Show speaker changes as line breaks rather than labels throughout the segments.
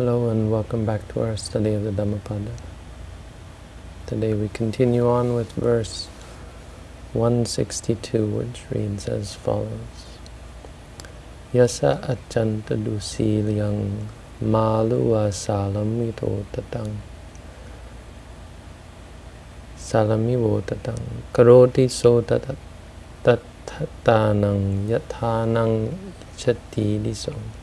Hello and welcome back to our study of the Dhammapada. Today we continue on with verse 162 which reads as follows. Yasa achanta dusilyang maluwa salamito tatang salamivo tatang karoti so tatanang yathanang chati diso.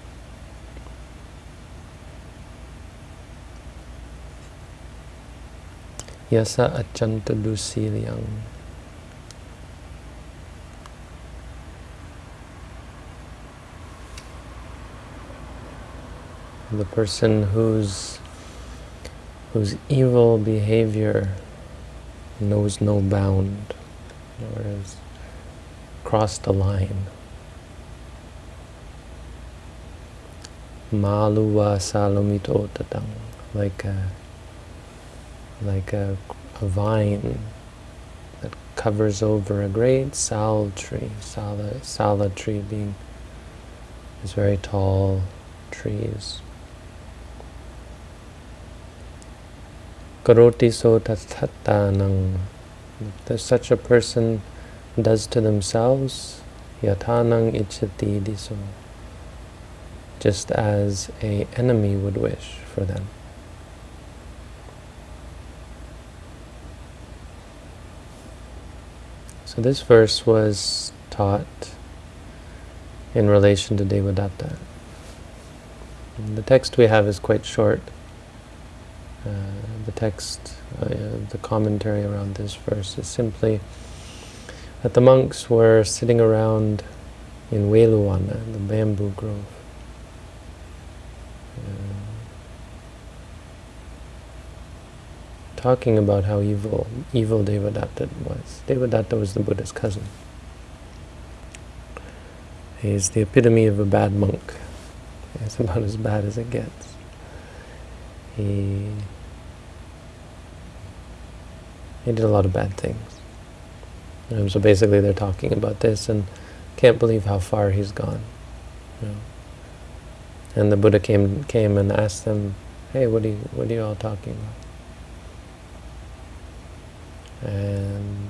Yasa achanta dusilyang. The person whose whose evil behavior knows no bound, or has crossed the line. Maluwa salomito tatang, like a like a, a vine that covers over a great sal tree, sala, tree being these very tall trees. Karoti so tathatanang. If such a person does to themselves, yatanang ichati diso. Just as a enemy would wish for them. So this verse was taught in relation to Devadatta. And the text we have is quite short. Uh, the text, uh, the commentary around this verse is simply that the monks were sitting around in Veluwana, the bamboo grove. Talking about how evil evil Devadatta was. Devadatta was the Buddha's cousin. He's the epitome of a bad monk. It's about as bad as it gets. He he did a lot of bad things. So basically they're talking about this and can't believe how far he's gone. You know. And the Buddha came came and asked them, hey, what are you, what are you all talking about? And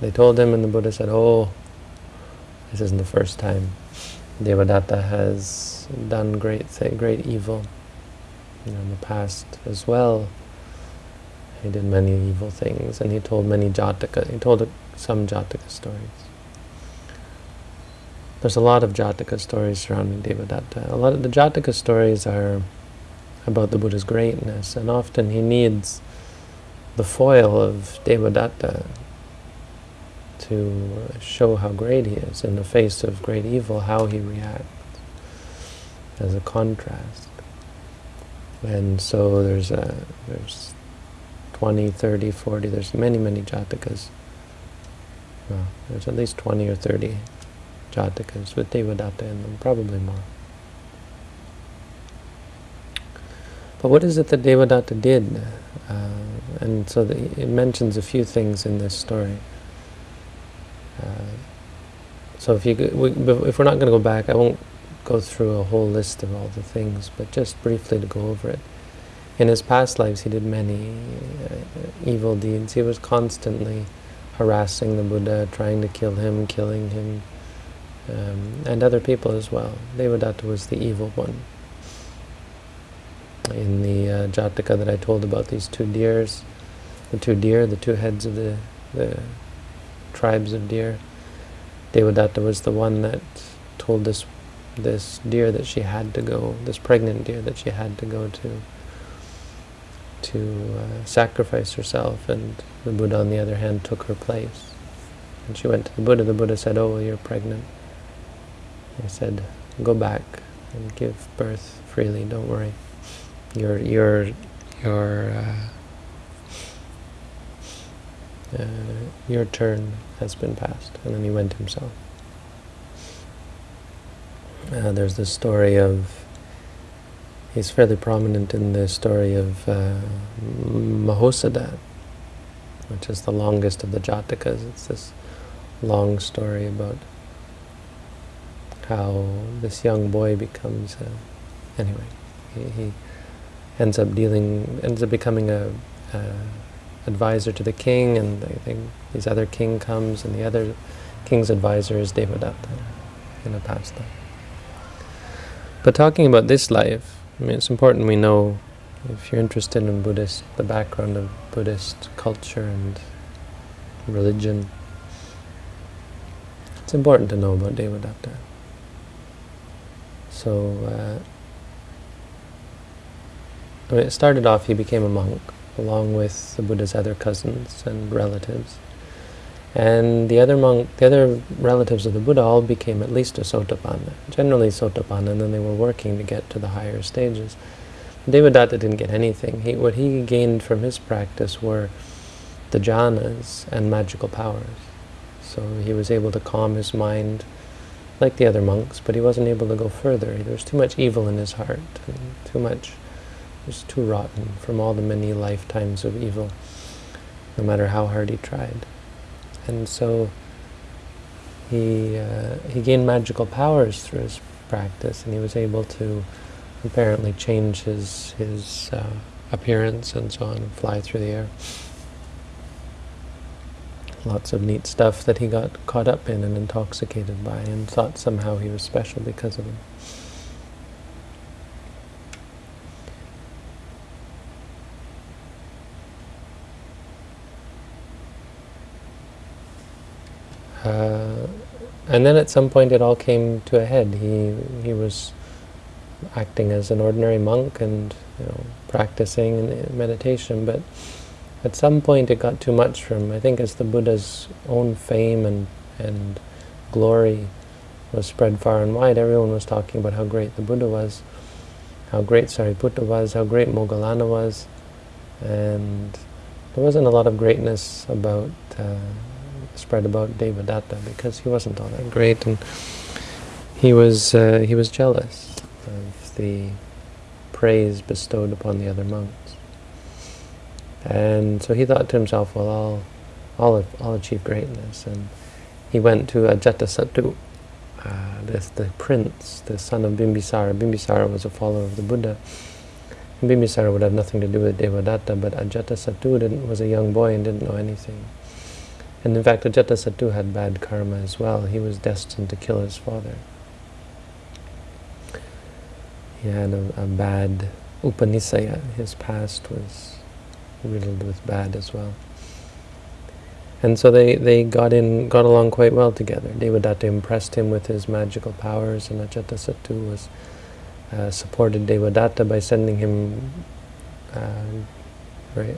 they told him, and the Buddha said, oh, this isn't the first time. Devadatta has done great great evil you know, in the past as well. He did many evil things, and he told many Jataka, he told some Jataka stories. There's a lot of Jataka stories surrounding Devadatta. A lot of the Jataka stories are about the Buddha's greatness, and often he needs the foil of Devadatta to show how great he is in the face of great evil, how he reacts as a contrast. And so there's a, there's 20, 30, 40, there's many, many jatakas. Well, there's at least 20 or 30 jatakas with Devadatta in them, probably more. But what is it that Devadatta did? Uh, and so the, it mentions a few things in this story. Uh, so if you we, if we're not going to go back, I won't go through a whole list of all the things, but just briefly to go over it. In his past lives, he did many uh, evil deeds. He was constantly harassing the Buddha, trying to kill him, killing him, um, and other people as well. Devadatta was the evil one in the uh, Jataka that I told about these two deers, the two deer, the two heads of the, the tribes of deer. Devadatta was the one that told this this deer that she had to go, this pregnant deer that she had to go to to uh, sacrifice herself, and the Buddha, on the other hand, took her place. And she went to the Buddha. The Buddha said, "Oh, you're pregnant." He said, "Go back and give birth freely. Don't worry." Your your your uh, uh, your turn has been passed, and then he went himself. Uh, there's the story of. He's fairly prominent in the story of uh, Mahosadha, which is the longest of the Jatakas. It's this long story about how this young boy becomes. A, anyway, he, he ends up dealing, ends up becoming a, a advisor to the king, and I think this other king comes, and the other king's advisor is Devadatta in a past life. But talking about this life, I mean, it's important we know, if you're interested in Buddhist, the background of Buddhist culture and religion, it's important to know about Devadatta. So, uh, It started off, he became a monk, along with the Buddha's other cousins and relatives. And the other monk, the other relatives of the Buddha all became at least a Sotapanna, generally Sotapanna, and then they were working to get to the higher stages. Devadatta didn't get anything. He, what he gained from his practice were the jhanas and magical powers. So he was able to calm his mind like the other monks, but he wasn't able to go further. There was too much evil in his heart, too much, was too rotten from all the many lifetimes of evil, no matter how hard he tried. And so he, uh, he gained magical powers through his practice, and he was able to apparently change his, his uh, appearance and so on, and fly through the air lots of neat stuff that he got caught up in and intoxicated by and thought somehow he was special because of them. Uh, and then at some point it all came to a head. He he was acting as an ordinary monk and you know practicing meditation, but at some point it got too much for him. I think as the Buddha's own fame and, and glory was spread far and wide, everyone was talking about how great the Buddha was, how great Sariputta was, how great Moggallana was, and there wasn't a lot of greatness about uh, spread about Devadatta because he wasn't all that great, and he was uh, he was jealous of the praise bestowed upon the other monks. And so he thought to himself, well, I'll, I'll, I'll achieve greatness. And he went to Ajatasattu, uh, the, the prince, the son of Bimbisara. Bimbisara was a follower of the Buddha. And Bimbisara would have nothing to do with Devadatta, but Ajatasattu was a young boy and didn't know anything. And in fact, Ajatasattu had bad karma as well. He was destined to kill his father. He had a, a bad upanisaya. His past was riddled with bad as well. And so they, they got in, got along quite well together. Devadatta impressed him with his magical powers, and Ajatasattu was uh, supported Devadatta by sending him uh, very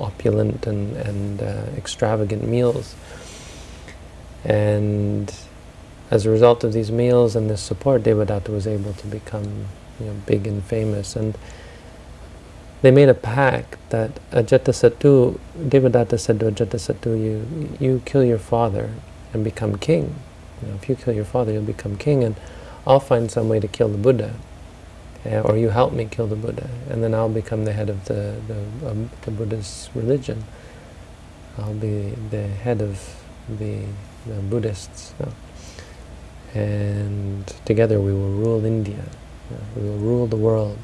opulent and, and uh, extravagant meals. And as a result of these meals and this support, Devadatta was able to become you know, big and famous. And they made a pact that Ajatasattu, Devadatta said to Ajatasattu, you, you kill your father and become king. You know, if you kill your father, you'll become king, and I'll find some way to kill the Buddha. Uh, or you help me kill the Buddha, and then I'll become the head of the, the, um, the Buddhist religion. I'll be the head of the, the Buddhists. And together we will rule India. we will rule the world.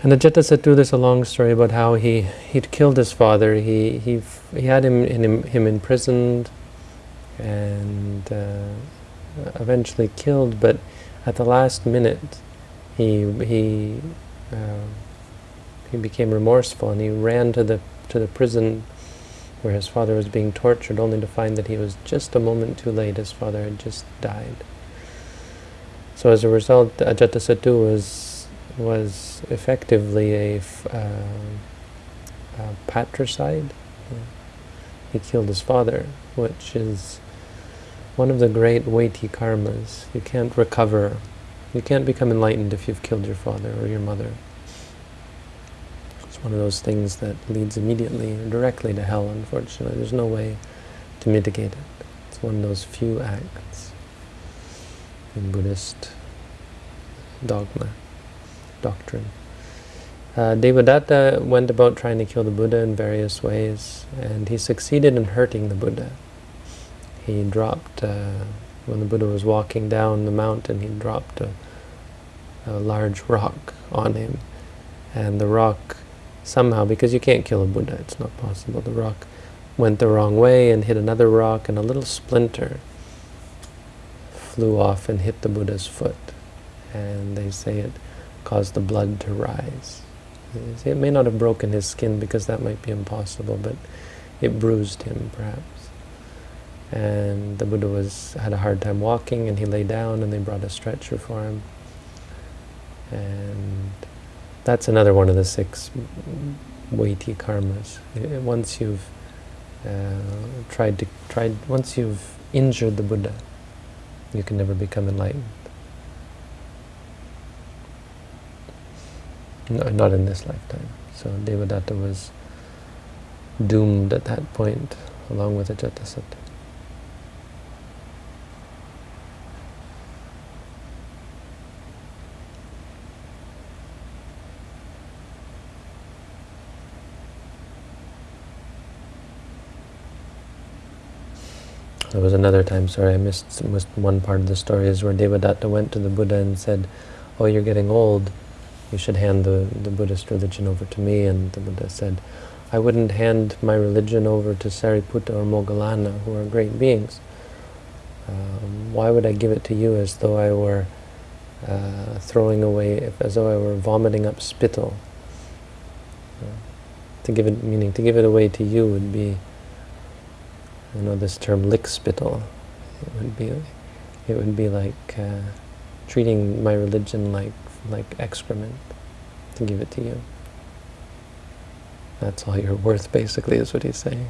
And Ajatasattu, there's a long story about how he he'd killed his father. He he he had him in him, imprisoned, and uh, eventually killed. But at the last minute, he he uh, he became remorseful and he ran to the to the prison where his father was being tortured, only to find that he was just a moment too late. His father had just died. So as a result, Ajatasattu was was effectively a, uh, a patricide. He killed his father, which is one of the great weighty karmas. You can't recover. You can't become enlightened if you've killed your father or your mother. It's one of those things that leads immediately or directly to hell, unfortunately. There's no way to mitigate it. It's one of those few acts in Buddhist dogma doctrine. Uh, Devadatta went about trying to kill the Buddha in various ways, and he succeeded in hurting the Buddha. He dropped, uh, when the Buddha was walking down the mountain, he dropped a, a large rock on him. And the rock somehow, because you can't kill a Buddha, it's not possible, the rock went the wrong way and hit another rock and a little splinter flew off and hit the Buddha's foot. And they say it caused the blood to rise. It may not have broken his skin because that might be impossible, but it bruised him perhaps. And the Buddha was had a hard time walking and he lay down and they brought a stretcher for him. And that's another one of the six weighty karmas. Once you've uh, tried to tried once you've injured the Buddha, you can never become enlightened. No, not in this lifetime. So Devadatta was doomed at that point, along with Ajatasattu. There was another time, sorry, I missed, missed one part of the story, is where Devadatta went to the Buddha and said, oh, you're getting old, you should hand the, the Buddhist religion over to me. And the Buddha said, I wouldn't hand my religion over to Sariputta or Moggallana, who are great beings. Um, why would I give it to you as though I were uh, throwing away, as though I were vomiting up spittle? Uh, to give it, meaning to give it away to you would be I know this term lickspittle. It would be, it would be like uh, treating my religion like like excrement to give it to you. That's all you're worth, basically, is what he's saying.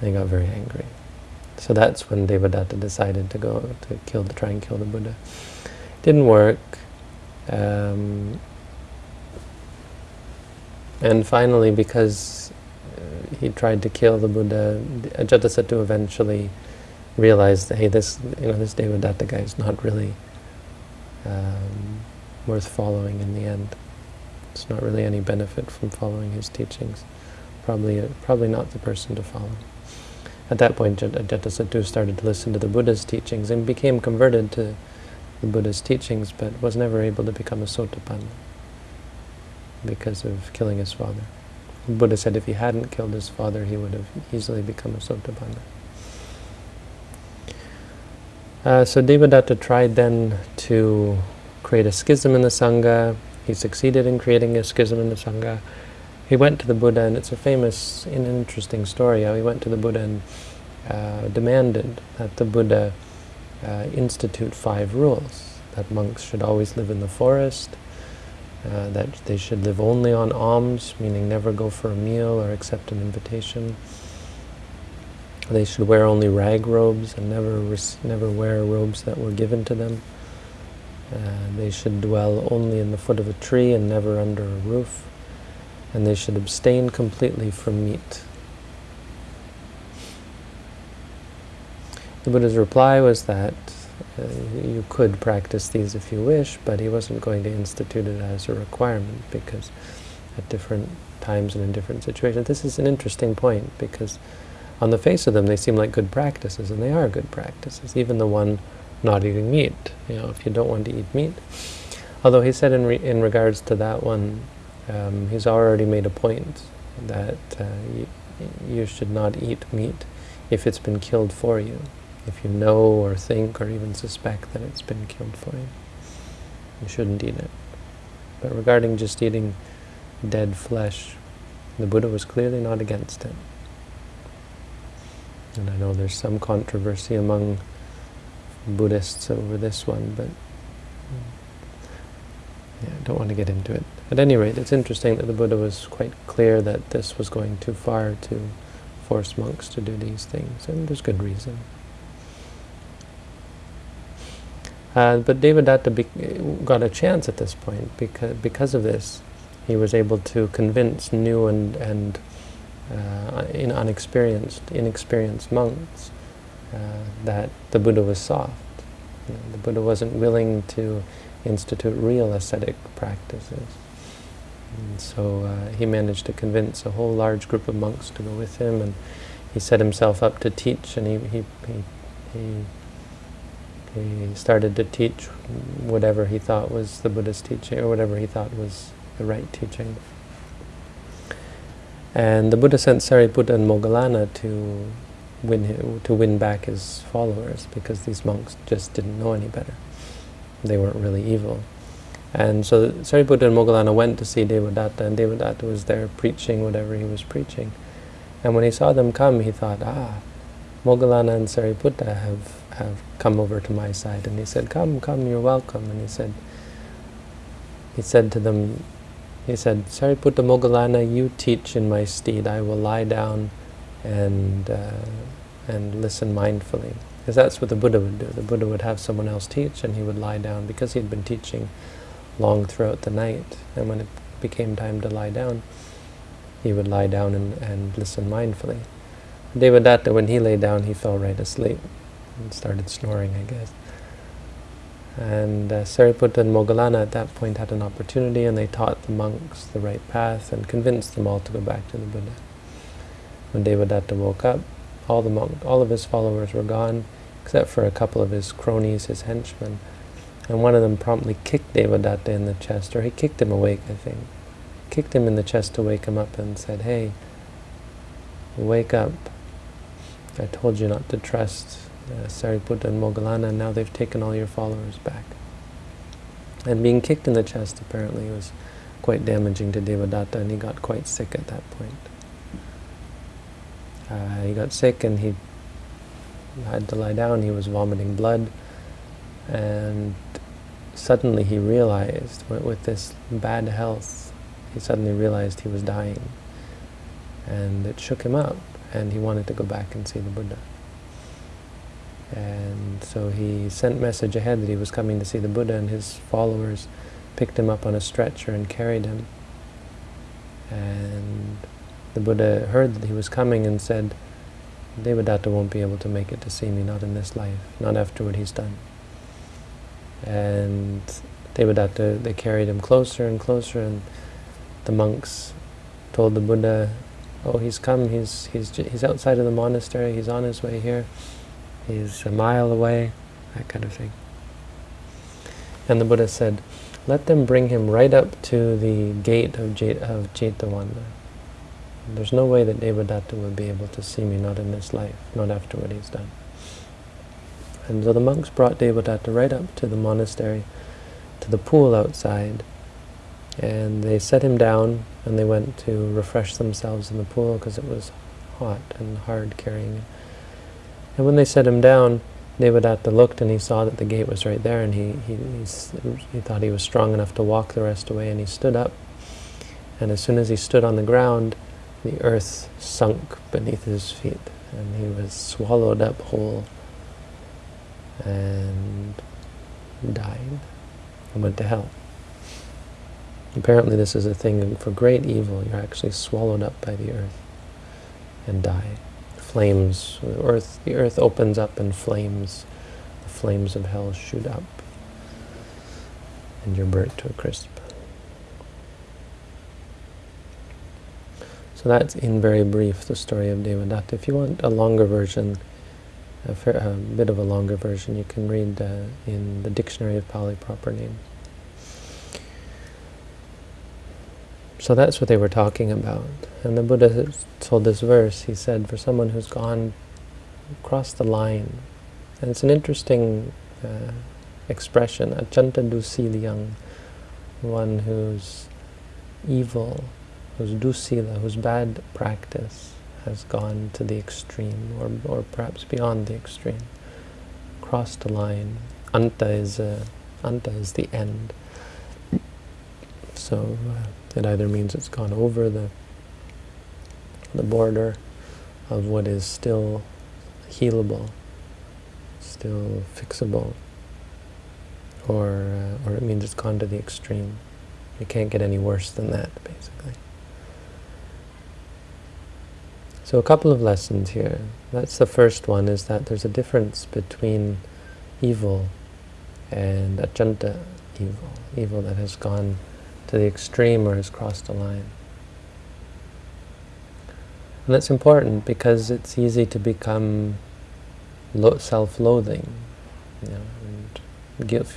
And he got very angry. So that's when Devadatta decided to go to kill, to try and kill the Buddha. Didn't work. Um, and finally, because he tried to kill the Buddha. Ajatasattu eventually realized hey, this, you know, this Devadatta guy is not really um, worth following in the end. It's not really any benefit from following his teachings. Probably, uh, probably not the person to follow. At that point, Ajatasattu started to listen to the Buddha's teachings and became converted to the Buddha's teachings, but was never able to become a Sotapanna because of killing his father. Buddha said if he hadn't killed his father, he would have easily become a Sotapanna. Uh, so Devadatta tried then to create a schism in the Sangha. He succeeded in creating a schism in the Sangha. He went to the Buddha, and it's a famous and interesting story how he went to the Buddha and uh, demanded that the Buddha uh, institute five rules, that monks should always live in the forest, uh, that they should live only on alms, meaning never go for a meal or accept an invitation. They should wear only rag robes and never never wear robes that were given to them. Uh, they should dwell only in the foot of a tree and never under a roof. And they should abstain completely from meat. The Buddha's reply was that uh, you could practice these if you wish, but he wasn't going to institute it as a requirement because at different times and in different situations. This is an interesting point because on the face of them they seem like good practices, and they are good practices, even the one not eating meat, you know, if you don't want to eat meat. Although he said in, re in regards to that one, um, he's already made a point that uh, you, you should not eat meat if it's been killed for you if you know or think or even suspect that it's been killed for you. You shouldn't eat it. But regarding just eating dead flesh, the Buddha was clearly not against it. And I know there's some controversy among Buddhists over this one, but yeah, I don't want to get into it. At any rate, it's interesting that the Buddha was quite clear that this was going too far to force monks to do these things, and there's good reason. Uh, but Devadatta got a chance at this point because because of this. He was able to convince new and and uh, in unexperienced, inexperienced monks uh, that the Buddha was soft. You know, the Buddha wasn't willing to institute real ascetic practices. And so uh, he managed to convince a whole large group of monks to go with him, and he set himself up to teach, and he, he, he, he He started to teach whatever he thought was the Buddha's teaching, or whatever he thought was the right teaching. And the Buddha sent Sariputta and Moggallana to win to win back his followers because these monks just didn't know any better. They weren't really evil. And so Sariputta and Moggallana went to see Devadatta, and Devadatta was there preaching whatever he was preaching. And when he saw them come, he thought, ah, Moggallana and Sariputta have, have come over to my side. And he said, come, come, you're welcome. And he said, he said to them, he said, Sariputta Moggallana, you teach in my stead. I will lie down and, uh, and listen mindfully. Because that's what the Buddha would do. The Buddha would have someone else teach and he would lie down because he had been teaching long throughout the night. And when it became time to lie down, he would lie down and, and listen mindfully. Devadatta, when he lay down, he fell right asleep and started snoring, I guess. And uh, Sariputta and Moggallana at that point had an opportunity and they taught the monks the right path and convinced them all to go back to the Buddha. When Devadatta woke up, all the monk, all of his followers were gone, except for a couple of his cronies, his henchmen. And one of them promptly kicked Devadatta in the chest, or he kicked him awake, I think. Kicked him in the chest to wake him up and said, hey, wake up. I told you not to trust uh, Sariputta and Moggallana, and now they've taken all your followers back. And being kicked in the chest apparently was quite damaging to Devadatta, and he got quite sick at that point. Uh, he got sick and he had to lie down, he was vomiting blood, and suddenly he realized, with this bad health, he suddenly realized he was dying. And it shook him up, and he wanted to go back and see the Buddha. And so he sent message ahead that he was coming to see the Buddha, and his followers picked him up on a stretcher and carried him. And the Buddha heard that he was coming and said, Devadatta won't be able to make it to see me, not in this life, not after what he's done. And Devadatta, they carried him closer and closer, and the monks told the Buddha, oh, he's come, he's, he's, he's outside of the monastery, he's on his way here he's a mile away, that kind of thing. And the Buddha said, let them bring him right up to the gate of, Jet of Jetavana. There's no way that Devadatta will be able to see me, not in this life, not after what he's done. And so the monks brought Devadatta right up to the monastery, to the pool outside, and they set him down, and they went to refresh themselves in the pool because it was hot and hard carrying. And when they set him down, Devadatta looked and he saw that the gate was right there and he, he, he thought he was strong enough to walk the rest away and he stood up. And as soon as he stood on the ground, the earth sunk beneath his feet and he was swallowed up whole and died and went to hell. Apparently this is a thing for great evil. You're actually swallowed up by the earth and die flames, the earth, the earth opens up and flames, the flames of hell shoot up, and you're burnt to a crisp. So that's in very brief the story of Devadatta. If you want a longer version, a, fair, a bit of a longer version, you can read uh, in the Dictionary of Pali Proper Names. So that's what they were talking about. And the Buddha told this verse, he said, for someone who's gone across the line, and it's an interesting uh, expression, achanta dusiliang, one who's evil, whose dusila, whose bad practice has gone to the extreme, or, or perhaps beyond the extreme, crossed the line. Anta is, uh, anta is the end. So, uh, it either means it's gone over the, the border of what is still healable, still fixable, or, uh, or it means it's gone to the extreme. It can't get any worse than that, basically. So a couple of lessons here. That's the first one, is that there's a difference between evil and achanta evil, evil that has gone to the extreme or has crossed a line. And that's important because it's easy to become self-loathing. You know, guilt,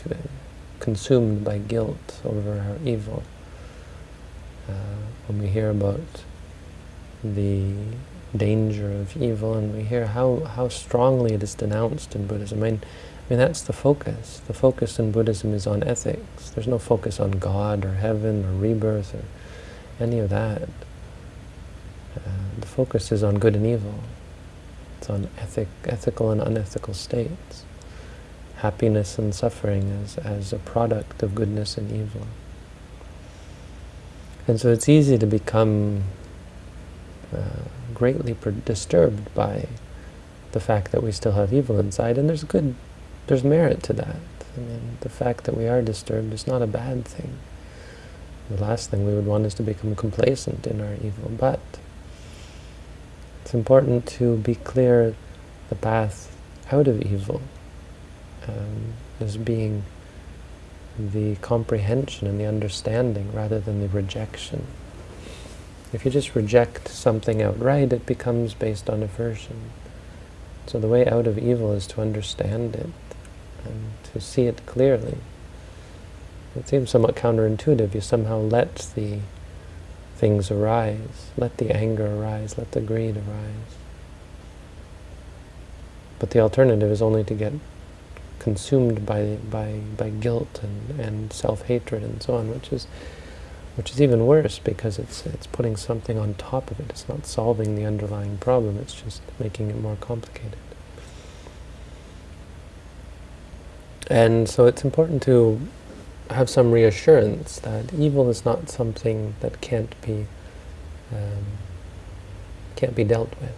consumed by guilt over our evil. Uh, when we hear about the danger of evil and we hear how, how strongly it is denounced in Buddhism. I mean, I mean, that's the focus. The focus in Buddhism is on ethics. There's no focus on God or heaven or rebirth or any of that. Uh, the focus is on good and evil. It's on ethic, ethical and unethical states. Happiness and suffering as, as a product of goodness and evil. And so it's easy to become uh, greatly disturbed by the fact that we still have evil inside, and there's good, there's merit to that. I mean, the fact that we are disturbed is not a bad thing. The last thing we would want is to become complacent in our evil, but it's important to be clear the path out of evil um, as being the comprehension and the understanding rather than the rejection. If you just reject something outright, it becomes based on aversion. So the way out of evil is to understand it and to see it clearly. It seems somewhat counterintuitive. You somehow let the things arise, let the anger arise, let the greed arise. But the alternative is only to get consumed by by by guilt and, and self-hatred and so on, which is which is even worse because it's it's putting something on top of it. It's not solving the underlying problem, it's just making it more complicated. And so it's important to have some reassurance that evil is not something that can't be um, can't be dealt with.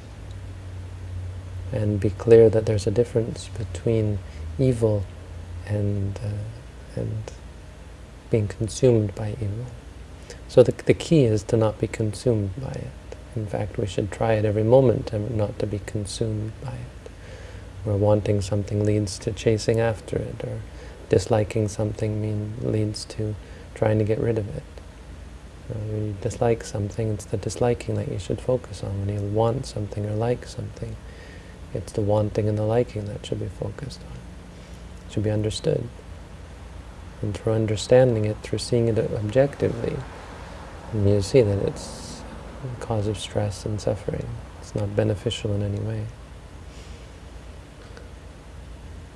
And be clear that there's a difference between evil and uh, and being consumed by evil. So the, the key is to not be consumed by it. In fact, we should try it every moment and not to be consumed by it. Where wanting something leads to chasing after it, or disliking something mean, leads to trying to get rid of it. When you dislike something, it's the disliking that you should focus on. When you want something or like something, it's the wanting and the liking that should be focused on. It should be understood. And through understanding it, through seeing it objectively, you see that it's a cause of stress and suffering. It's not beneficial in any way.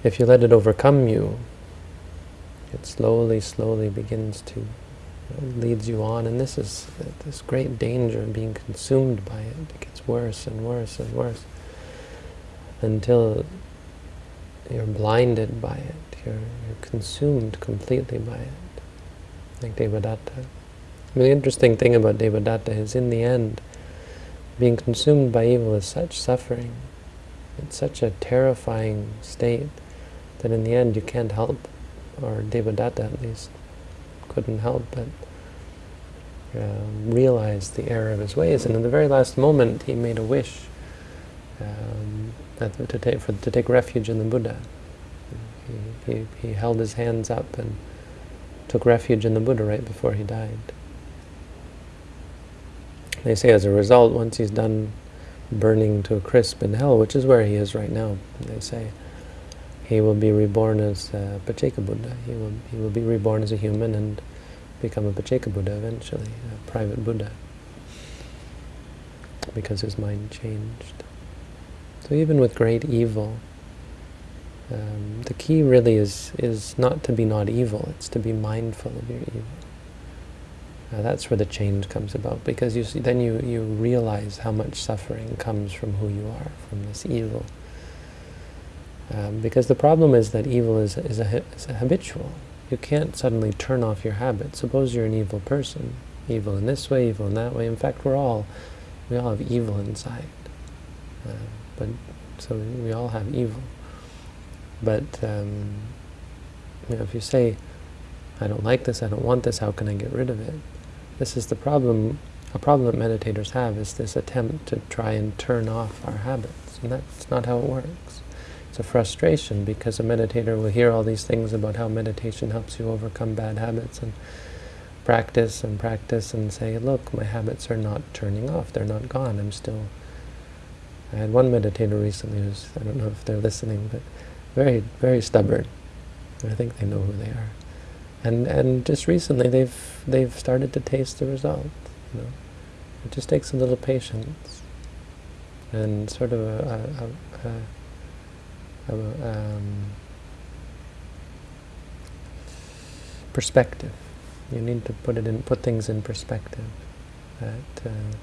If you let it overcome you, it slowly, slowly begins to, leads you on, and this is this great danger of being consumed by it. It gets worse and worse and worse until you're blinded by it. You're, you're consumed completely by it, like Devadatta. The interesting thing about Devadatta is in the end, being consumed by evil is such suffering, it's such a terrifying state, that in the end you can't help, or Devadatta at least couldn't help but uh, realize the error of his ways. And in the very last moment he made a wish um, to, take, for, to take refuge in the Buddha. He, he, he held his hands up and took refuge in the Buddha right before he died. They say as a result, once he's done burning to a crisp in hell, which is where he is right now, they say, he will be reborn as a Pacceka Buddha. He will, he will be reborn as a human and become a Pacceka Buddha eventually, a private Buddha, because his mind changed. So even with great evil, um, the key really is, is not to be not evil, it's to be mindful of your evil. Uh, that's where the change comes about, because you see, then you, you realize how much suffering comes from who you are, from this evil. Um, because the problem is that evil is, is, a, is a habitual. You can't suddenly turn off your habit. Suppose you're an evil person, evil in this way, evil in that way. In fact, we're all, we all have evil inside. Uh, but so we all have evil. But um, you know, if you say, I don't like this, I don't want this, how can I get rid of it? This is the problem, a problem that meditators have, is this attempt to try and turn off our habits. And that's not how it works. Frustration because a meditator will hear all these things about how meditation helps you overcome bad habits and practice and practice and say, look, my habits are not turning off, they're not gone, I'm still... I had one meditator recently who's, I don't know if they're listening, but very, very stubborn. I think they know who they are. And and just recently they've they've started to taste the result. You know, it just takes a little patience and sort of a, a, a, a um, perspective. You need to put it in, put things in perspective. That uh,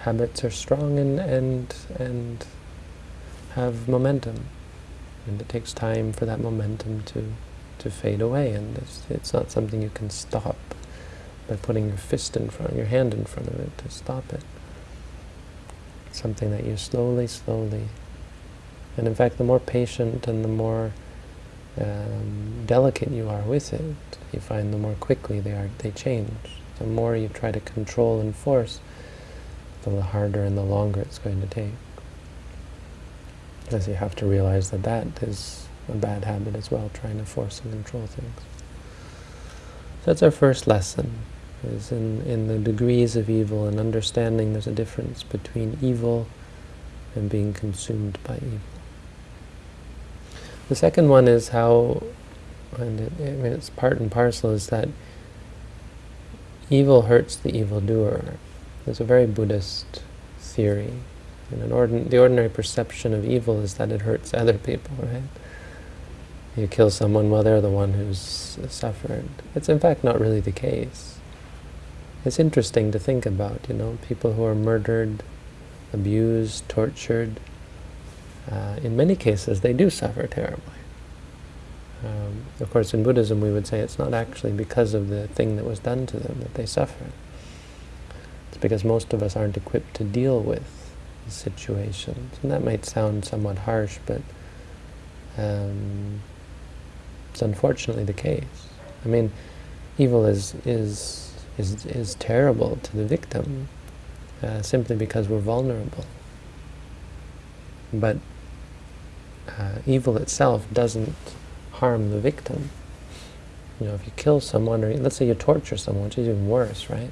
habits are strong and and and have momentum, and it takes time for that momentum to to fade away. And it's, it's not something you can stop by putting your fist in front, your hand in front of it to stop it. Something that you slowly, slowly, and in fact, the more patient and the more um, delicate you are with it, you find the more quickly they are they change. The more you try to control and force, the harder and the longer it's going to take. Because you have to realize that that is a bad habit as well, trying to force and control things. So that's our first lesson, is in, in the degrees of evil and understanding there's a difference between evil and being consumed by evil. The second one is how, and it, I mean it's part and parcel, is that evil hurts the evildoer. It's a very Buddhist theory. And an ordin the ordinary perception of evil is that it hurts other people, right? You kill someone well, they're the one who's suffered. It's in fact not really the case. It's interesting to think about, you know, people who are murdered, abused, tortured, uh, in many cases they do suffer terribly. Um, of course, in Buddhism we would say it's not actually because of the thing that was done to them that they suffer. It's because most of us aren't equipped to deal with situations. And that might sound somewhat harsh, but um, it's unfortunately the case. I mean, evil is is is is terrible to the victim uh, simply because we're vulnerable. But uh, evil itself doesn't harm the victim. You know, if you kill someone, or let's say you torture someone, which is even worse, right?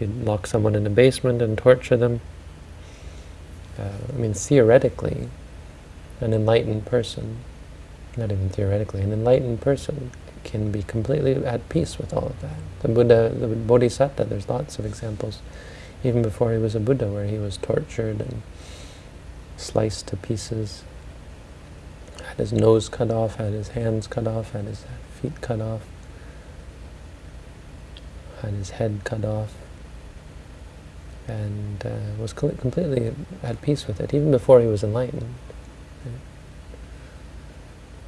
You lock someone in a basement and torture them. Uh, I mean, theoretically, an enlightened person, not even theoretically, an enlightened person can be completely at peace with all of that. The Buddha, the Bodhisattva, there's lots of examples, even before he was a Buddha, where he was tortured and sliced to pieces, had his nose cut off, had his hands cut off, had his feet cut off, had his head cut off, and uh, was completely at peace with it, even before he was enlightened.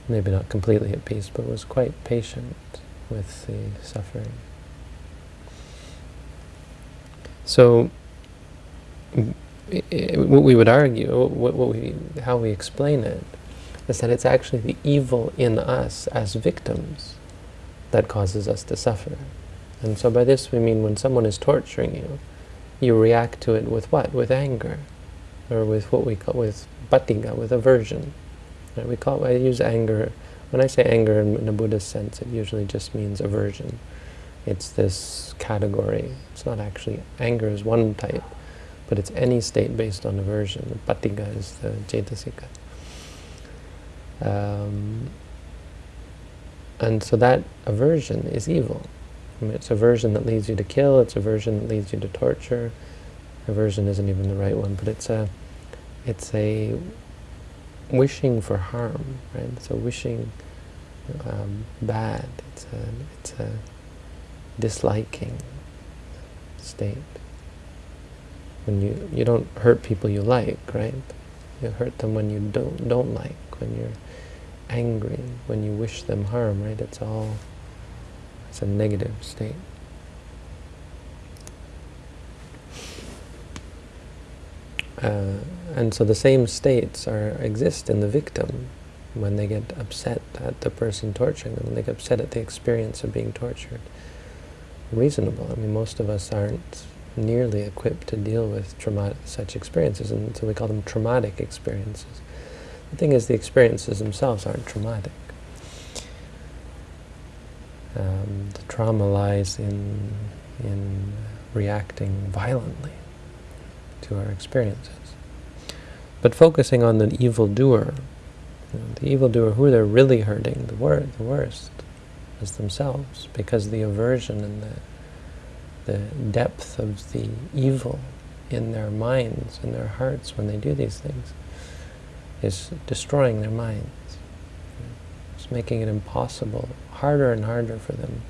Maybe not completely at peace, but was quite patient with the suffering. So, what we would argue, what, what we, how we explain it, is that it's actually the evil in us as victims that causes us to suffer. And so by this we mean when someone is torturing you, you react to it with what? With anger, or with what we call with patigha, with aversion. Right? We call I use anger. When I say anger in, in a Buddhist sense, it usually just means aversion. It's this category. It's not actually anger is one type, but it's any state based on aversion. Patigha is the cetasika. Um, and so that aversion is evil. I mean, it's aversion that leads you to kill, it's aversion that leads you to torture. Aversion isn't even the right one, but it's a, it's a wishing for harm, right? It's a wishing um, bad. It's a, it's a disliking state. When you, you don't hurt people you like, right? You hurt them when you don't, don't like, when you're angry, when you wish them harm, right? It's all it's a negative state. Uh, and so the same states are exist in the victim when they get upset at the person torturing them, when they get upset at the experience of being tortured. Reasonable. I mean, most of us aren't nearly equipped to deal with such experiences, and so we call them traumatic experiences. The thing is, the experiences themselves aren't traumatic. Um, the trauma lies in, in reacting violently to our experiences. But focusing on the evildoer, You know, the evildoer, who they're really hurting, the, wor the worst, is themselves, because the aversion and the the depth of the evil in their minds, in their hearts when they do these things, is destroying their minds. It's making it impossible, harder and harder for them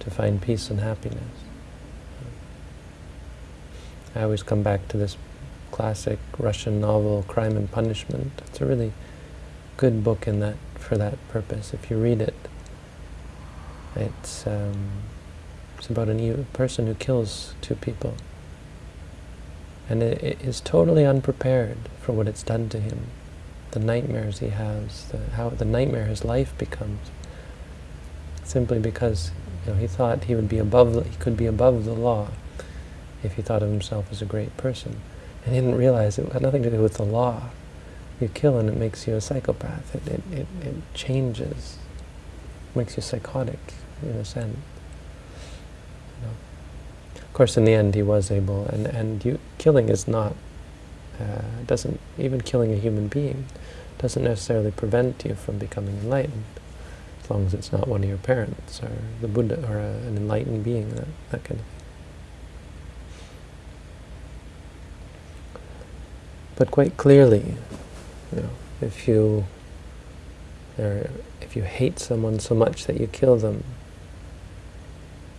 to find peace and happiness. I always come back to this classic Russian novel, Crime and Punishment. It's a really good book in that for that purpose. If you read it, it's um, it's about a person who kills two people, and it, is totally unprepared for what it's done to him, the nightmares he has, the, how the nightmare his life becomes, simply because you know he thought he would be above, he could be above the law, if he thought of himself as a great person. And he didn't realize it had nothing to do with the law. You kill and it makes you a psychopath. It, it, it, it changes, makes you psychotic in a sense. Course, in the end, he was able, and, and you, killing is not, uh, doesn't, even killing a human being doesn't necessarily prevent you from becoming enlightened, as long as it's not one of your parents, or the Buddha, or a, an enlightened being, that, that kind of thing. But quite clearly, you know, if you if you hate someone so much that you kill them,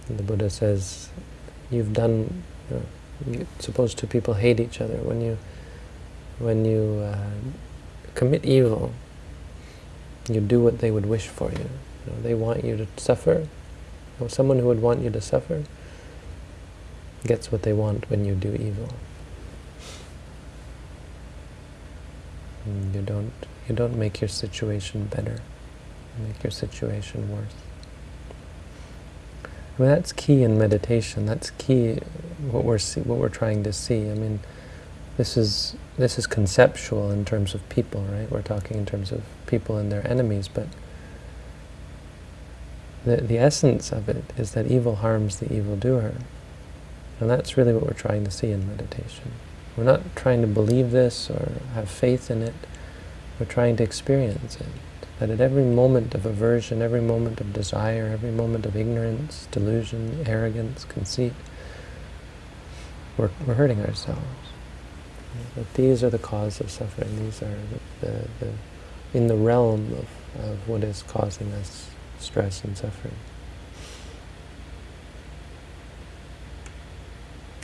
the Buddha says, you've done. You know, suppose two people hate each other. When you when you uh, commit evil, you do what they would wish for you. you know, they want you to suffer. Someone who would want you to suffer gets what they want when you do evil. You don't you don't make your situation better. You make your situation worse. I mean, that's key in meditation. That's key what we're see, what we're trying to see. I mean, this is this is conceptual in terms of people, right? We're talking in terms of people and their enemies, but the the essence of it is that evil harms the evildoer, and that's really what we're trying to see in meditation. We're not trying to believe this or have faith in it. We're trying to experience it. That at every moment of aversion, every moment of desire, every moment of ignorance, delusion, arrogance, conceit, we're, we're hurting ourselves. That these are the cause of suffering. These are the, the, the in the realm of, of what is causing us stress and suffering.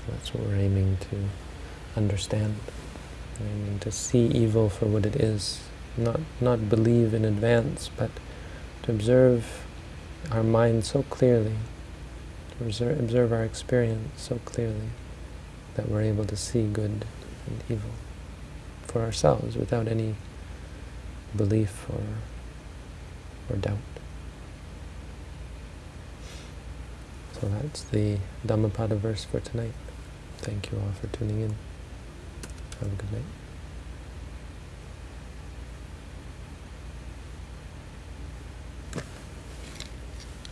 That's what we're aiming to understand, aiming to see evil for what it is, not not believe in advance, but to observe our mind so clearly, to observe, observe our experience so clearly that we're able to see good and evil for ourselves without any belief or or doubt. So that's the Dhammapada verse for tonight. Thank you all for tuning in. Have a good night.